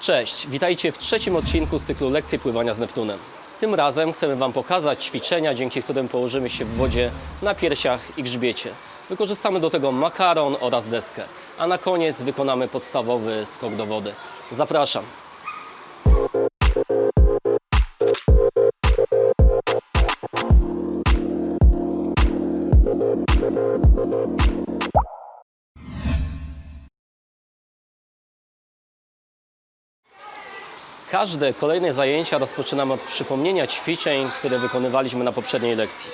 Cześć, witajcie w trzecim odcinku z cyklu Lekcje pływania z Neptunem. Tym razem chcemy Wam pokazać ćwiczenia, dzięki którym położymy się w wodzie na piersiach i grzbiecie. Wykorzystamy do tego makaron oraz deskę, a na koniec wykonamy podstawowy skok do wody. Zapraszam. Każde kolejne zajęcia rozpoczynamy od przypomnienia ćwiczeń, które wykonywaliśmy na poprzedniej lekcji.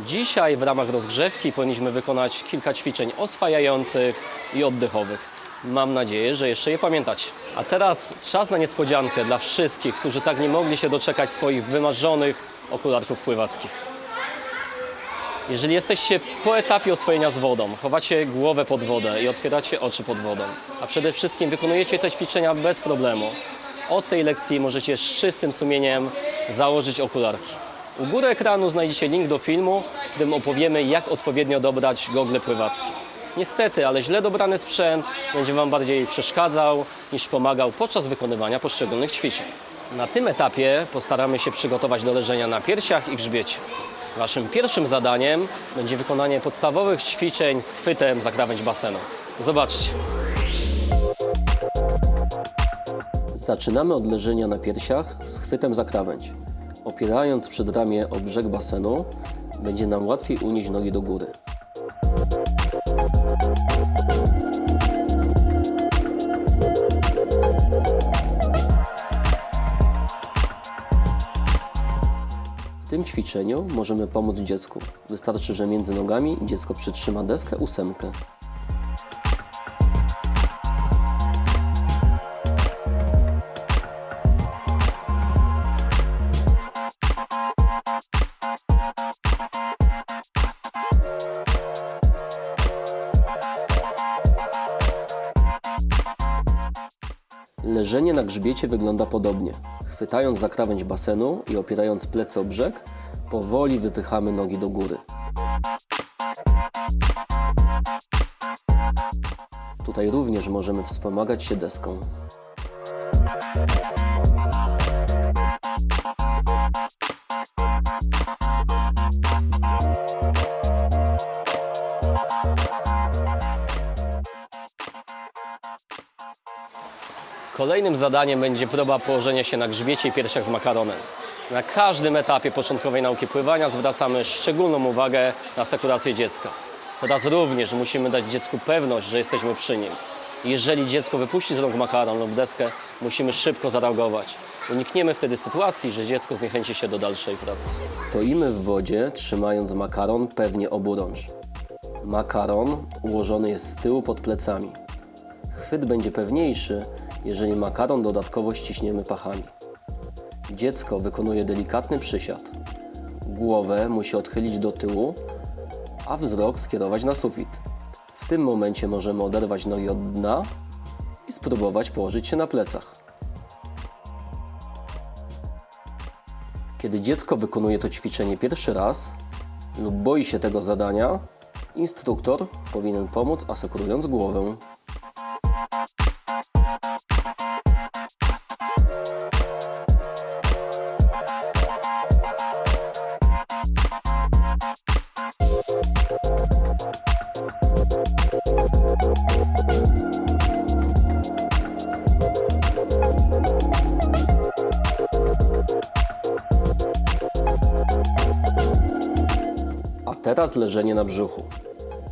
Dzisiaj w ramach rozgrzewki powinniśmy wykonać kilka ćwiczeń oswajających i oddechowych. Mam nadzieję, że jeszcze je pamiętacie. A teraz czas na niespodziankę dla wszystkich, którzy tak nie mogli się doczekać swoich wymarzonych okularków pływackich. Jeżeli jesteście po etapie oswojenia z wodą, chowacie głowę pod wodę i otwieracie oczy pod wodą, a przede wszystkim wykonujecie te ćwiczenia bez problemu, od tej lekcji możecie z czystym sumieniem założyć okularki. U góry ekranu znajdziecie link do filmu, w którym opowiemy, jak odpowiednio dobrać gogle pływackie. Niestety, ale źle dobrany sprzęt będzie Wam bardziej przeszkadzał niż pomagał podczas wykonywania poszczególnych ćwiczeń. Na tym etapie postaramy się przygotować do leżenia na piersiach i grzbiecie. Waszym pierwszym zadaniem będzie wykonanie podstawowych ćwiczeń z chwytem za krawędź basenu. Zobaczcie. Zaczynamy od leżenia na piersiach z chwytem za krawędź. Opierając przedramię o brzeg basenu, będzie nam łatwiej unieść nogi do góry. W tym ćwiczeniu możemy pomóc dziecku. Wystarczy, że między nogami dziecko przytrzyma deskę ósemkę. Leżenie na grzbiecie wygląda podobnie. Chwytając za krawędź basenu i opierając plecy o brzeg, powoli wypychamy nogi do góry. Tutaj również możemy wspomagać się deską. Kolejnym zadaniem będzie próba położenia się na grzbiecie i piersiach z makaronem. Na każdym etapie początkowej nauki pływania zwracamy szczególną uwagę na sekurację dziecka. Teraz również musimy dać dziecku pewność, że jesteśmy przy nim. Jeżeli dziecko wypuści z rąk makaron lub deskę, musimy szybko zareagować. Unikniemy wtedy sytuacji, że dziecko zniechęci się do dalszej pracy. Stoimy w wodzie, trzymając makaron pewnie oburącz. Makaron ułożony jest z tyłu pod plecami. Chwyt będzie pewniejszy, jeżeli makaron dodatkowo ściśniemy pachami. Dziecko wykonuje delikatny przysiad. Głowę musi odchylić do tyłu, a wzrok skierować na sufit. W tym momencie możemy oderwać nogi od dna i spróbować położyć się na plecach. Kiedy dziecko wykonuje to ćwiczenie pierwszy raz lub boi się tego zadania, instruktor powinien pomóc asekurując głowę. Teraz leżenie na brzuchu.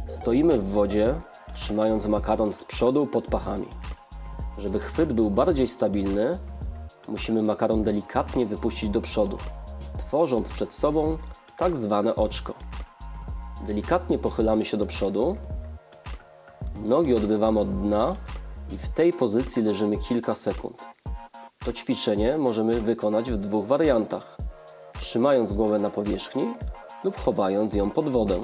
Stoimy w wodzie, trzymając makaron z przodu pod pachami. Żeby chwyt był bardziej stabilny, musimy makaron delikatnie wypuścić do przodu, tworząc przed sobą tak zwane oczko. Delikatnie pochylamy się do przodu, nogi odrywamy od dna i w tej pozycji leżymy kilka sekund. To ćwiczenie możemy wykonać w dwóch wariantach. Trzymając głowę na powierzchni lub chowając ją pod wodę.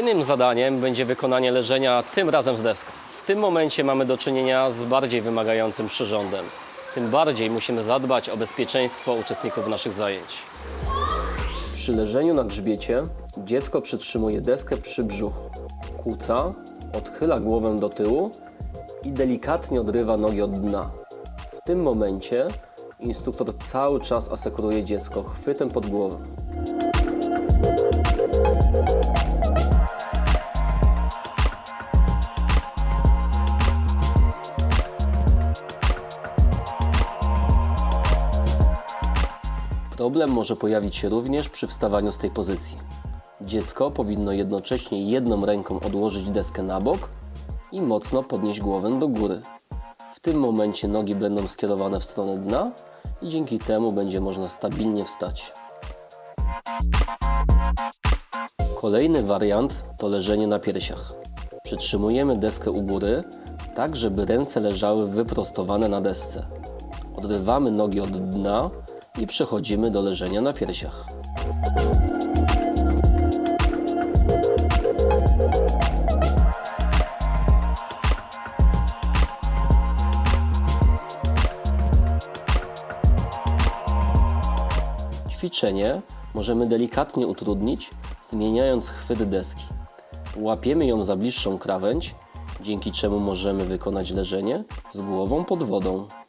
Kolejnym zadaniem będzie wykonanie leżenia tym razem z deską. W tym momencie mamy do czynienia z bardziej wymagającym przyrządem. Tym bardziej musimy zadbać o bezpieczeństwo uczestników naszych zajęć. Przy leżeniu na grzbiecie dziecko przytrzymuje deskę przy brzuchu. Kłóca, odchyla głowę do tyłu i delikatnie odrywa nogi od dna. W tym momencie instruktor cały czas asekuruje dziecko chwytem pod głowę. Problem może pojawić się również przy wstawaniu z tej pozycji. Dziecko powinno jednocześnie jedną ręką odłożyć deskę na bok i mocno podnieść głowę do góry. W tym momencie nogi będą skierowane w stronę dna i dzięki temu będzie można stabilnie wstać. Kolejny wariant to leżenie na piersiach. Przytrzymujemy deskę u góry, tak żeby ręce leżały wyprostowane na desce. Odrywamy nogi od dna i przechodzimy do leżenia na piersiach. Ćwiczenie możemy delikatnie utrudnić, zmieniając chwyt deski. Łapiemy ją za bliższą krawędź, dzięki czemu możemy wykonać leżenie z głową pod wodą.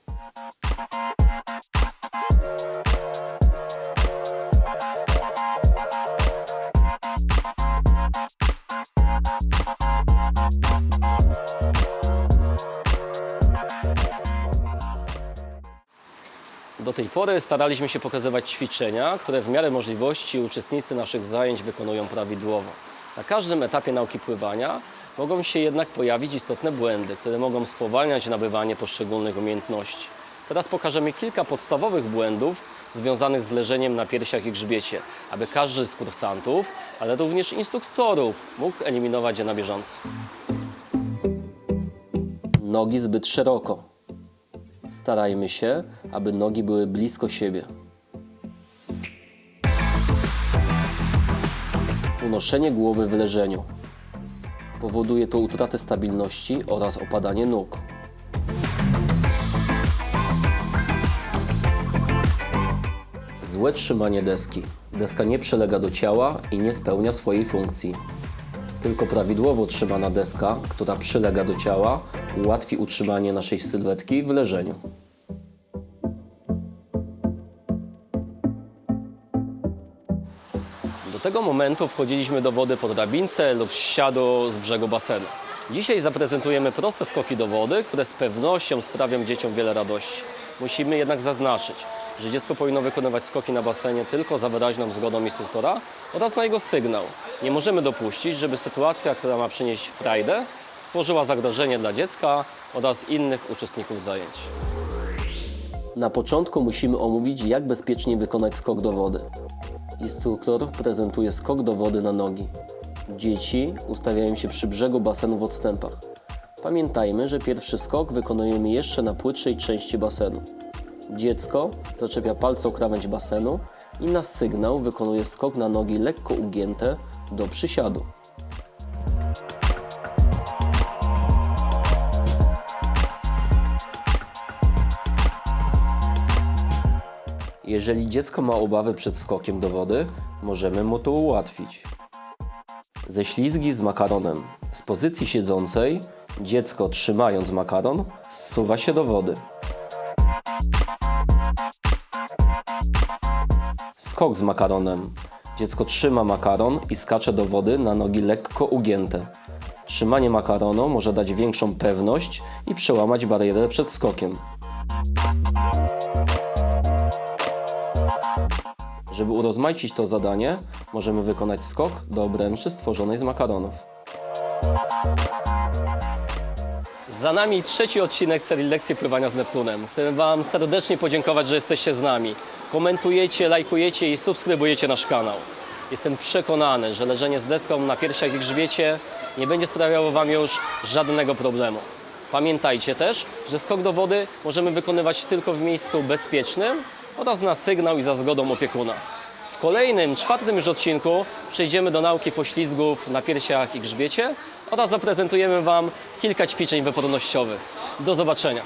Do tej pory staraliśmy się pokazywać ćwiczenia, które w miarę możliwości uczestnicy naszych zajęć wykonują prawidłowo. Na każdym etapie nauki pływania mogą się jednak pojawić istotne błędy, które mogą spowalniać nabywanie poszczególnych umiejętności. Teraz pokażemy kilka podstawowych błędów związanych z leżeniem na piersiach i grzbiecie, aby każdy z kursantów, ale również instruktorów mógł eliminować je na bieżąco. Nogi zbyt szeroko. Starajmy się, aby nogi były blisko siebie. Unoszenie głowy w leżeniu. Powoduje to utratę stabilności oraz opadanie nóg. Złe trzymanie deski. Deska nie przylega do ciała i nie spełnia swojej funkcji. Tylko prawidłowo trzymana deska, która przylega do ciała, ułatwi utrzymanie naszej sylwetki w leżeniu. Do tego momentu wchodziliśmy do wody po drabince lub ściadu z brzegu basenu. Dzisiaj zaprezentujemy proste skoki do wody, które z pewnością sprawią dzieciom wiele radości. Musimy jednak zaznaczyć, że dziecko powinno wykonywać skoki na basenie tylko za wyraźną zgodą instruktora oraz na jego sygnał. Nie możemy dopuścić, żeby sytuacja, która ma przynieść frajdę, stworzyła zagrożenie dla dziecka oraz innych uczestników zajęć. Na początku musimy omówić, jak bezpiecznie wykonać skok do wody. Instruktor prezentuje skok do wody na nogi. Dzieci ustawiają się przy brzegu basenu w odstępach. Pamiętajmy, że pierwszy skok wykonujemy jeszcze na płytszej części basenu. Dziecko zaczepia palce o krawędź basenu i na sygnał wykonuje skok na nogi lekko ugięte do przysiadu. Jeżeli dziecko ma obawy przed skokiem do wody, możemy mu to ułatwić. Ześlizgi z makaronem. Z pozycji siedzącej dziecko trzymając makaron zsuwa się do wody. Skok z makaronem. Dziecko trzyma makaron i skacze do wody na nogi lekko ugięte. Trzymanie makaronu może dać większą pewność i przełamać barierę przed skokiem. Żeby urozmaicić to zadanie, możemy wykonać skok do obręczy stworzonej z makaronów. Za nami trzeci odcinek serii lekcji pływania z Neptunem. Chcemy Wam serdecznie podziękować, że jesteście z nami. Komentujecie, lajkujecie i subskrybujecie nasz kanał. Jestem przekonany, że leżenie z deską na piersiach i grzbiecie nie będzie sprawiało Wam już żadnego problemu. Pamiętajcie też, że skok do wody możemy wykonywać tylko w miejscu bezpiecznym oraz na sygnał i za zgodą opiekuna. Kolejnym, czwartym już odcinku przejdziemy do nauki poślizgów na piersiach i grzbiecie oraz zaprezentujemy Wam kilka ćwiczeń wypornościowych. Do zobaczenia.